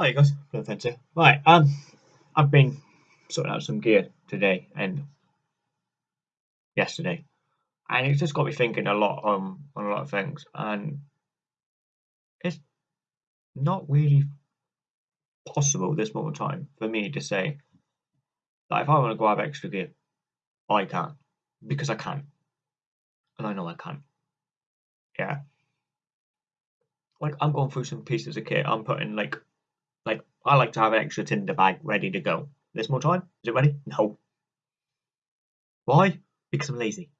Hi guys, Blue Fence here. Right, um, I've been sorting out some gear today and yesterday, and it's just got me thinking a lot um, on a lot of things, and it's not really possible this moment in time for me to say that if I want to grab extra gear, I can't because I can, and I know I can. Yeah, like I'm going through some pieces of kit. I'm putting like like, I like to have an extra tinder bag ready to go. This more time? Is it ready? No. Why? Because I'm lazy.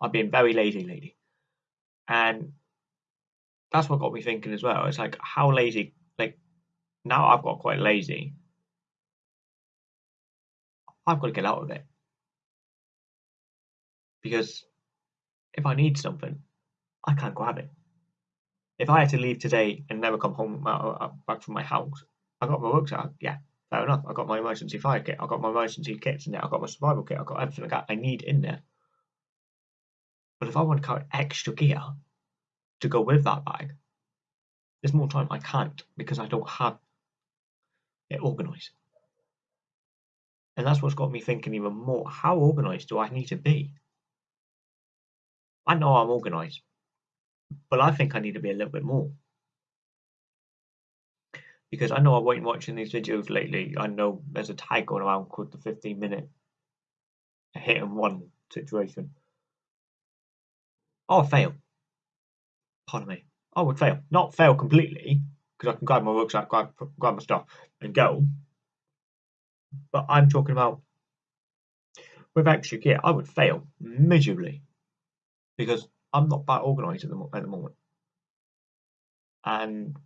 I've been very lazy lately. And that's what got me thinking as well. It's like, how lazy, like, now I've got quite lazy. I've got to get out of it. Because if I need something, I can't grab it. If I had to leave today and never come home uh, uh, back from my house, I got my rucksack. Yeah, fair enough. I got my emergency fire kit. I got my emergency kits in there. I got my survival kit. I got everything I need in there. But if I want to carry extra gear to go with that bag, there's more time I can't because I don't have it organised. And that's what's got me thinking even more. How organised do I need to be? I know I'm organised, but I think I need to be a little bit more. Because I know I've been watching these videos lately. I know there's a tag going around called the 15 minute hit and run situation. I would fail. Pardon me. I would fail. Not fail completely, because I can grab my rucksack, grab, grab my stuff, and go. But I'm talking about with extra gear, I would fail miserably because I'm not that organised at the, at the moment. And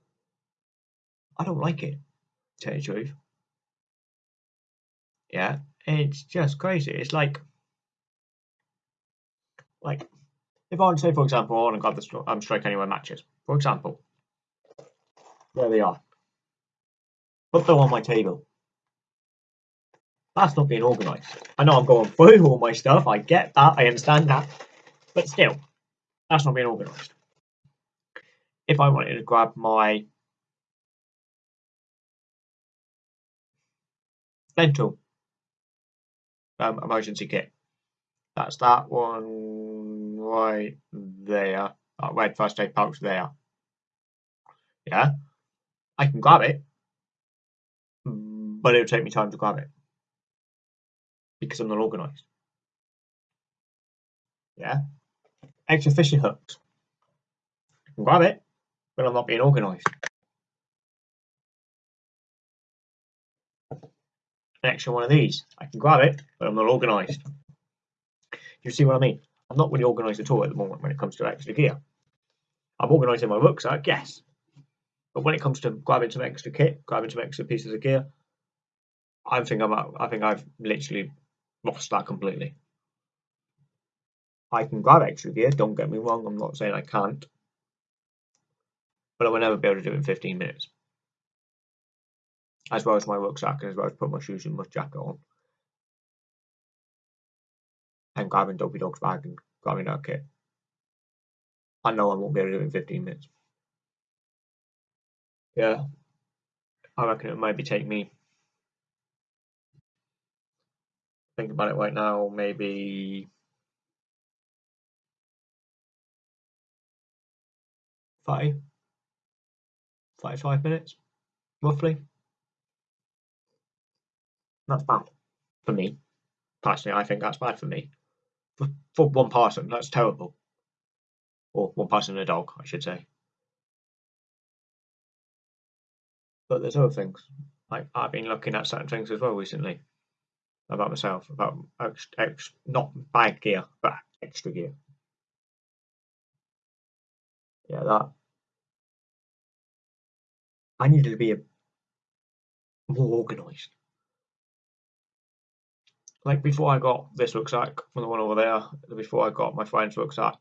I don't like it, to tell you the truth. Yeah, it's just crazy. It's like, like, if I want to say, for example, I want to grab the um, Strike Anywhere matches, for example, there they are. Put them on my table. That's not being organised. I know I'm going through all my stuff. I get that. I understand that. But still, that's not being organised. If I wanted to grab my dental um, emergency kit, that's that one right there. That red first aid pouch there. Yeah, I can grab it, but it'll take me time to grab it because I'm not organised. Yeah, extra fishing hooks. Grab it, but I'm not being organised. An extra one of these. I can grab it, but I'm not organised. You see what I mean? I'm not really organised at all at the moment when it comes to extra gear. I'm organised in my rucksack, yes. But when it comes to grabbing some extra kit, grabbing some extra pieces of gear, I think I'm I think I've literally lost that completely. I can grab extra gear, don't get me wrong, I'm not saying I can't. But I will never be able to do it in 15 minutes. As well as my rucksack, as well as put my shoes and my jacket on. And grabbing Dopey Dog's bag and grabbing that kit. I know I won't be able to do it in 15 minutes. Yeah. I reckon it might be take me think about it right now, maybe five, five, five minutes, roughly. That's bad for me. Personally, I think that's bad for me. For, for one person, that's terrible. Or one person and a dog, I should say. But there's other things. Like I've been looking at certain things as well recently about myself, about ex, ex, not bad gear, but extra gear. Yeah, that. I needed to be a, more organised. Like before I got this rucksack from the one over there, before I got my friend's rucksack,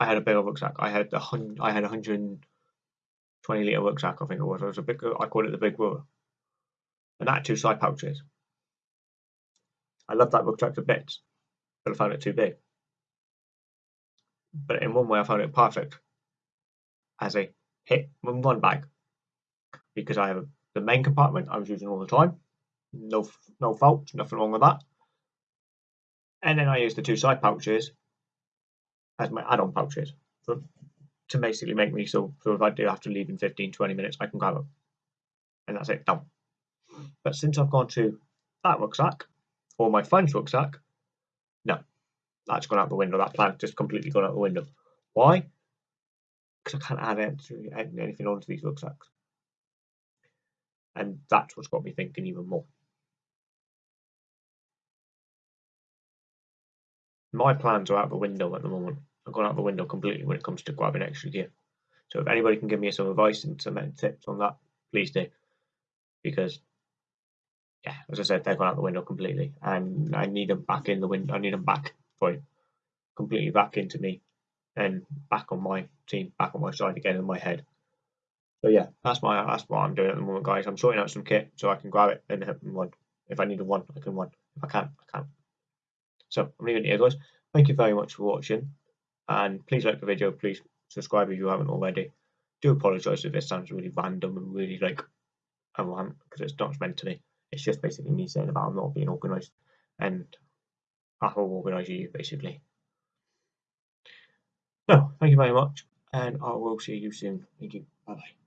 I had a bigger rucksack. I had hundred. I had a hundred twenty liter rucksack. I think it was. It was a big. I called it the big brother. And that two side pouches. I love that rucksack to bits, but I found it too big. But in one way, I found it perfect as a hit one bag because I have the main compartment I was using all the time. No, no fault, nothing wrong with that. And then I use the two side pouches as my add-on pouches for, to basically make me so, so if I do have to leave in 15, 20 minutes, I can grab them. And that's it, done. But since I've gone to that rucksack, or my friend's rucksack, no, that's gone out the window. That plan just completely gone out the window. Why? Because I can't add anything onto these rucksacks. And that's what's got me thinking even more. My plans are out the window at the moment. I've gone out the window completely when it comes to grabbing extra gear. So if anybody can give me some advice and some tips on that, please do. Because yeah, as I said, they've gone out the window completely, and I need them back in the window. I need them back, sorry, completely back into me, and back on my team, back on my side again in my head. So yeah, that's my that's what I'm doing at the moment, guys. I'm sorting out some kit so I can grab it and hit one. If I need a one, I can one. If I can't, I can't. So I'm leaving it here, guys. Thank you very much for watching, and please like the video. Please subscribe if you haven't already. Do apologise if this sounds really random and really like a rant because it's not meant to be. It's just basically me saying about I'm not being organised, and I will organise you basically. So thank you very much, and I will see you soon. Thank you. Bye bye.